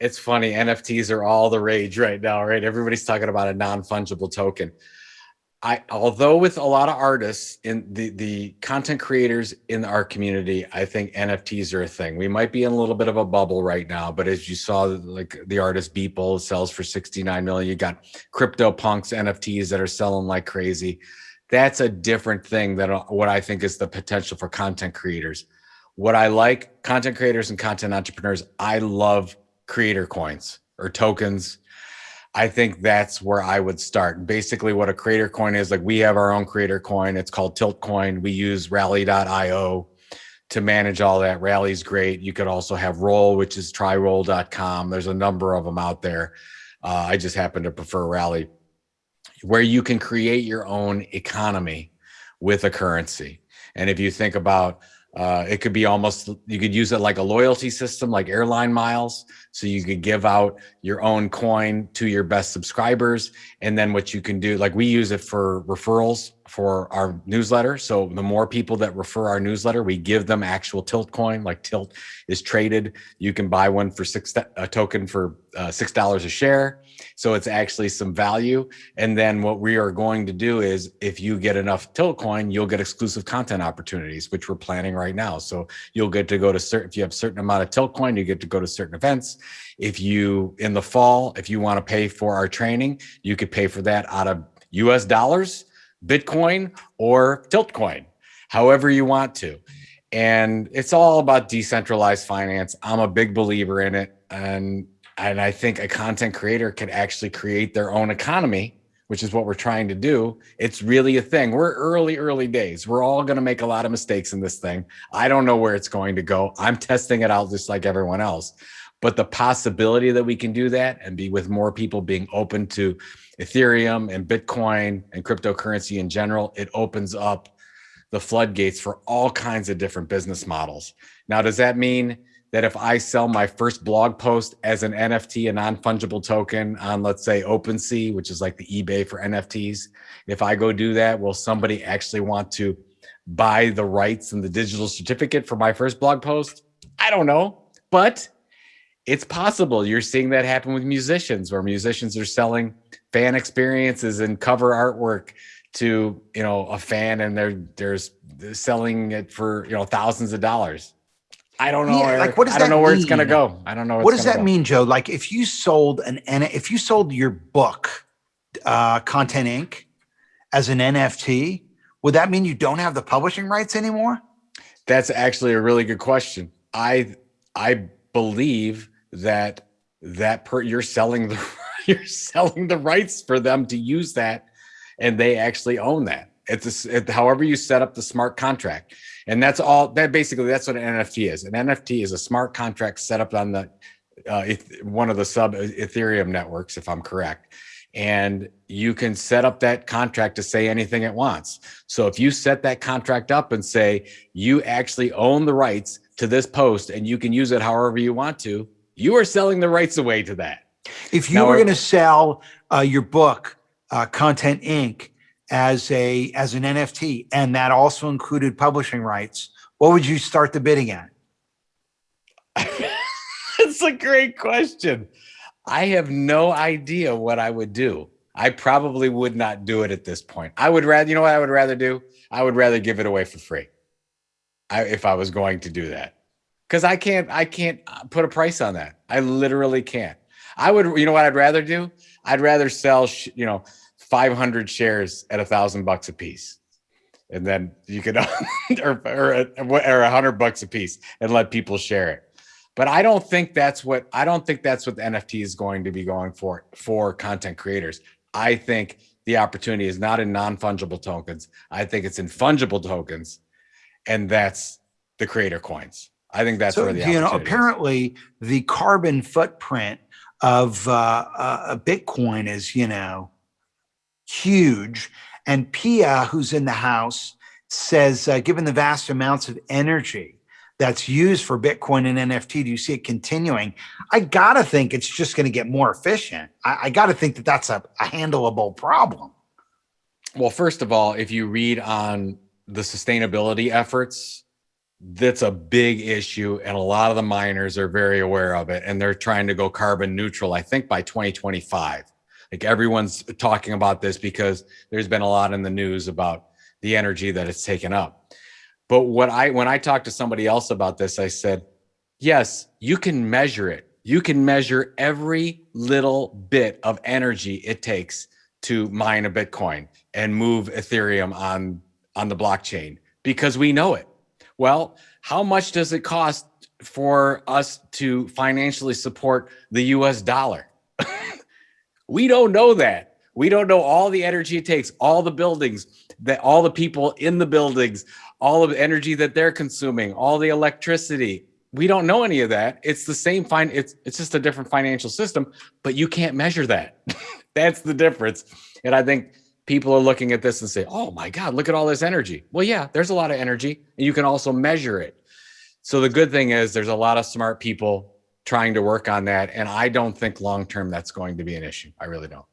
it's funny. NFTs are all the rage right now, right? Everybody's talking about a non-fungible token. I, although with a lot of artists in the, the content creators in our community, I think NFTs are a thing. We might be in a little bit of a bubble right now, but as you saw, like the artist Beeple sells for 69 million. You got CryptoPunks NFTs that are selling like crazy. That's a different thing than uh, what I think is the potential for content creators. What I like content creators and content entrepreneurs, I love creator coins or tokens. I think that's where I would start. Basically, what a creator coin is like we have our own creator coin. It's called Tilt Coin. We use rally.io to manage all that. Rally's great. You could also have Roll, which is tryroll.com. There's a number of them out there. Uh, I just happen to prefer Rally, where you can create your own economy with a currency. And if you think about uh, it could be almost, you could use it like a loyalty system, like airline miles. So you could give out your own coin to your best subscribers. And then what you can do, like we use it for referrals for our newsletter. So the more people that refer our newsletter, we give them actual tilt coin, like tilt is traded. You can buy one for six, a token for uh, $6 a share. So it's actually some value. And then what we are going to do is if you get enough tilt coin, you'll get exclusive content opportunities, which we're planning right now. So you'll get to go to certain, if you have certain amount of tilt coin, you get to go to certain events. If you, in the fall, if you want to pay for our training, you could pay for that out of US dollars Bitcoin or Tiltcoin, however you want to. And it's all about decentralized finance. I'm a big believer in it. And, and I think a content creator can actually create their own economy, which is what we're trying to do. It's really a thing. We're early, early days. We're all going to make a lot of mistakes in this thing. I don't know where it's going to go. I'm testing it out just like everyone else. But the possibility that we can do that and be with more people being open to Ethereum and Bitcoin and cryptocurrency in general, it opens up the floodgates for all kinds of different business models. Now, does that mean that if I sell my first blog post as an NFT, a non-fungible token on, let's say, OpenSea, which is like the eBay for NFTs, if I go do that, will somebody actually want to buy the rights and the digital certificate for my first blog post? I don't know, but it's possible. You're seeing that happen with musicians where musicians are selling fan experiences and cover artwork to, you know, a fan and they're, they're selling it for, you know, thousands of dollars. I don't know. Yeah, like what does I don't know mean? where it's going to go. I don't know. What does that go. mean, Joe? Like if you sold an, if you sold your book, uh, Content Inc. as an NFT, would that mean you don't have the publishing rights anymore? That's actually a really good question. I, I believe that that per you're selling the you're selling the rights for them to use that and they actually own that. It's a, it, however you set up the smart contract. And that's all that basically that's what an nft is. An nft is a smart contract set up on the uh, one of the sub ethereum networks if i'm correct. And you can set up that contract to say anything it wants. So if you set that contract up and say you actually own the rights to this post and you can use it however you want to you are selling the rights away to that. If you now, were going to sell uh, your book, uh, Content Inc., as a as an NFT, and that also included publishing rights, what would you start the bidding at? That's a great question. I have no idea what I would do. I probably would not do it at this point. I would rather, you know what I would rather do? I would rather give it away for free. I, if I was going to do that because I can't I can't uh, put a price on that. I literally can't. I would you know what I'd rather do? I'd rather sell you know 500 shares at a thousand bucks a piece. And then you could or or, or a hundred bucks a piece and let people share it. But I don't think that's what I don't think that's what the NFT is going to be going for for content creators. I think the opportunity is not in non-fungible tokens. I think it's in fungible tokens. And that's the creator coins. I think that's so, where the you know apparently is. the carbon footprint of uh, uh, Bitcoin is you know huge, and Pia, who's in the house, says uh, given the vast amounts of energy that's used for Bitcoin and NFT, do you see it continuing? I gotta think it's just going to get more efficient. I, I gotta think that that's a, a handleable problem. Well, first of all, if you read on the sustainability efforts that's a big issue and a lot of the miners are very aware of it and they're trying to go carbon neutral i think by 2025 like everyone's talking about this because there's been a lot in the news about the energy that it's taken up. But what i when i talked to somebody else about this i said yes you can measure it. You can measure every little bit of energy it takes to mine a bitcoin and move ethereum on on the blockchain because we know it well, how much does it cost for us to financially support the US dollar? we don't know that. We don't know all the energy it takes, all the buildings, that all the people in the buildings, all of the energy that they're consuming, all the electricity. We don't know any of that. It's the same fine it's it's just a different financial system, but you can't measure that. That's the difference. And I think people are looking at this and say, oh my God, look at all this energy. Well, yeah, there's a lot of energy and you can also measure it. So the good thing is there's a lot of smart people trying to work on that. And I don't think long term that's going to be an issue. I really don't.